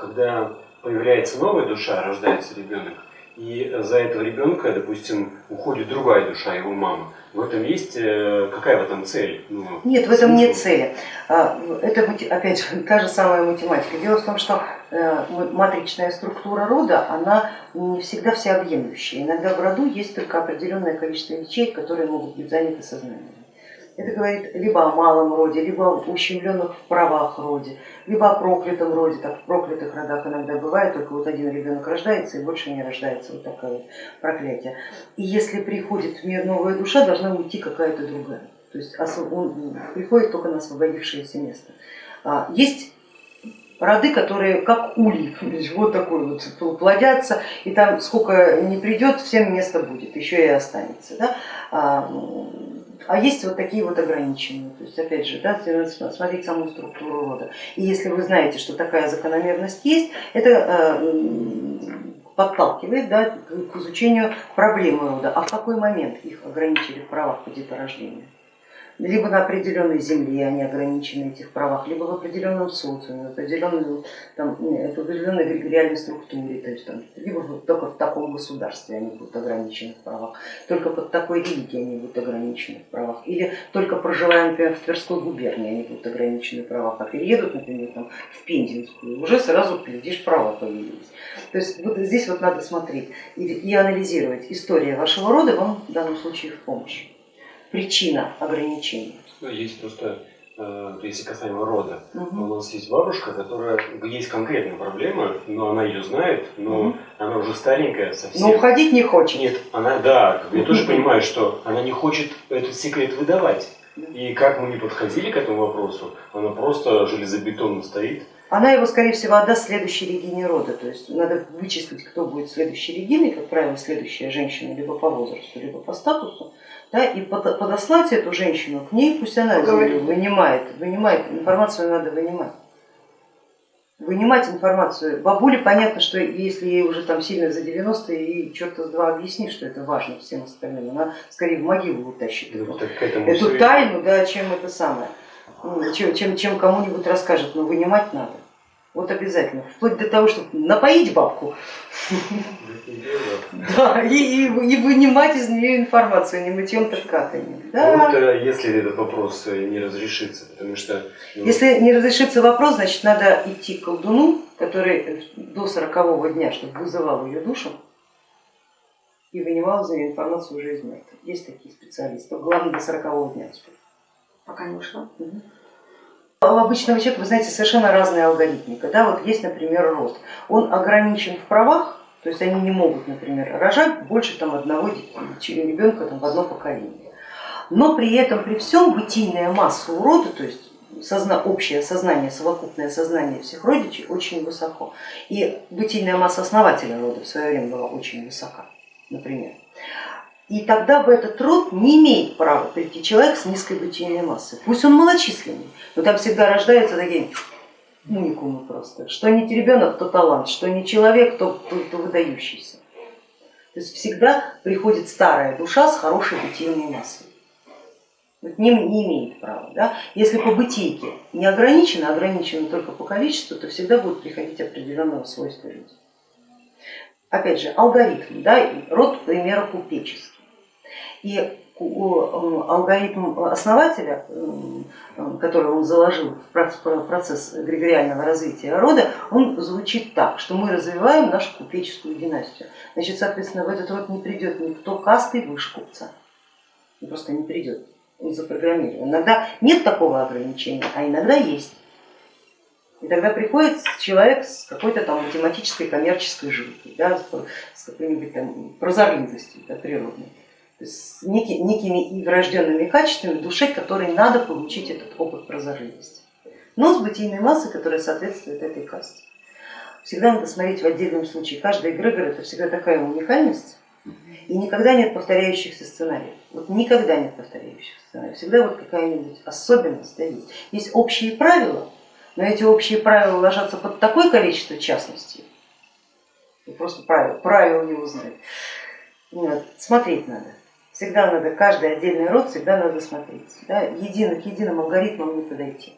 когда появляется новая душа, рождается ребенок, и за этого ребенка, допустим, уходит другая душа, его мама. В этом есть э, какая в этом цель? Ну, нет, в этом нет цели. А, это, опять же, та же самая математика. Дело в том, что э, матричная структура рода, она не всегда всеобъемлющая. Иногда в роду есть только определенное количество ячеек, которые могут быть заняты сознанием. Это говорит либо о малом роде, либо о ущемленных в правах роде, либо о проклятом роде, так в проклятых родах иногда бывает, только вот один ребенок рождается и больше не рождается, вот такое вот проклятие. И если приходит в мир новая душа, должна уйти какая-то другая, то есть он приходит только на освободившееся место. А, есть роды, которые как улик, вот такой вот плодятся, и там сколько не придет, всем место будет, еще и останется. Да? А, есть вот такие вот ограничения. То есть опять же, да, смотреть саму структуру рода. И если вы знаете, что такая закономерность есть, это э, подталкивает да, к изучению проблемы рода. А в какой момент их ограничили в правах по деторождению? Либо на определенной земле они ограничены в этих правах, либо в определенном социуме, в определенной, там, в определенной эгрегориальной структуре, то есть там, либо только в таком государстве они будут ограничены в правах, только под такой религией они будут ограничены в правах, или только проживая, например, в Тверской губернии они будут ограничены в правах, а переедут, например, там, в Пензенскую, уже сразу, глядишь, права появились. То есть вот здесь вот надо смотреть и, и анализировать. История вашего рода вам в данном случае в помощь причина ограничения? Ну, есть просто, э, если касаемо рода, угу. у нас есть бабушка, которая есть конкретная проблема, но она ее знает, но угу. она уже старенькая совсем. Но уходить не хочет. Нет, она, да, я тоже понимаю, что она не хочет этот секрет выдавать. И как мы не подходили к этому вопросу, она просто железобетонно стоит. Она его, скорее всего, отдаст следующей Регине рода. То есть надо вычислить, кто будет следующей Региной, как правило, следующая женщина либо по возрасту, либо по статусу да, и подослать эту женщину к ней, пусть она Говорит. вынимает, вынимает, информацию надо вынимать. Вынимать информацию. Бабуле понятно, что если ей уже там сильно за 90, и черта с два объяснит, что это важно всем остальным, она скорее в могилу утащит ну, эту, эту тайну, да, чем это самое, чем, чем, чем кому-нибудь расскажет, но вынимать надо. Вот обязательно, вплоть до того, чтобы напоить бабку да, и, и, и вынимать из нее информацию, не мытьем так катанием. Да. А вот э, если этот вопрос э, не разрешится, потому что... Ну... Если не разрешится вопрос, значит надо идти к колдуну, который до сорокового дня, чтобы вызывал ее душу, и вынимал из нее информацию уже из мертвых. Есть такие специалисты, главное до сорокового дня успеть. Пока не ушла. Угу. У обычного человека, вы знаете, совершенно разные алгоритмика. Да, вот есть, например, род. Он ограничен в правах, то есть они не могут, например, рожать больше там, одного ребенка там, в одно поколение. Но при этом, при всем, бытийная масса у рода, то есть созна, общее сознание, совокупное сознание всех родичей очень высоко. И бытийная масса основателя рода в свое время была очень высока, например. И тогда в этот род не имеет права прийти человек с низкой бытийной массой. Пусть он малочисленный, но там всегда рождаются такие уникумы просто. Что не ребенок, то талант, что не человек, то, то, то выдающийся. То есть всегда приходит старая душа с хорошей бытийной массой. Не, не имеет права. Да? Если по бытийке не ограничено, ограничено только по количеству, то всегда будут приходить определенного свойства люди. Опять же, алгоритм, да, род, к примеру, купеческий. И алгоритм основателя, который он заложил в процесс эгрегориального развития рода, он звучит так, что мы развиваем нашу купеческую династию. Значит, соответственно, в этот род не придет никто касты выше купца, просто не придет, он запрограммирован. Иногда нет такого ограничения, а иногда есть. И тогда приходит человек с какой-то там математической коммерческой жилкой, да, с какой-нибудь там прозорливостью да, природной с некими врожденными качествами души, которые надо получить этот опыт прозорливости. Но с бытийной массой, которая соответствует этой касте. Всегда надо смотреть в отдельном случае. Каждый эгрегор это всегда такая уникальность, и никогда нет повторяющихся сценариев. Вот никогда нет повторяющихся сценариев. Всегда вот какая-нибудь особенность да, есть. Есть общие правила, но эти общие правила ложатся под такое количество частностей, просто правил, правил не узнать. Нет, смотреть надо. Всегда надо, каждый отдельный род всегда надо смотреть. Да? Едино, к единым алгоритмам не подойти.